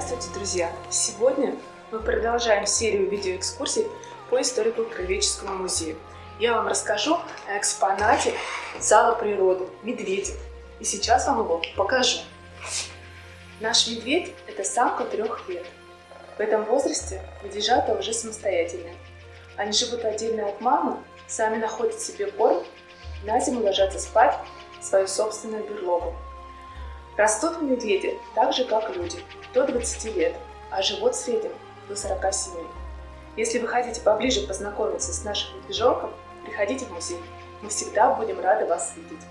Здравствуйте, друзья! Сегодня мы продолжаем серию видеоэкскурсий по историко-краеведческому музею. Я вам расскажу о экспонате зала природы – медведе. И сейчас вам его покажу. Наш медведь – это самка трех лет. В этом возрасте медвежата уже самостоятельные. Они живут отдельно от мамы, сами находят себе корм, на зиму ложатся спать в свою собственную берлогу. Растут медведи так же, как люди, до 20 лет, а живут в среднем до 47. Если вы хотите поближе познакомиться с нашим медвежонком, приходите в музей. Мы всегда будем рады вас видеть.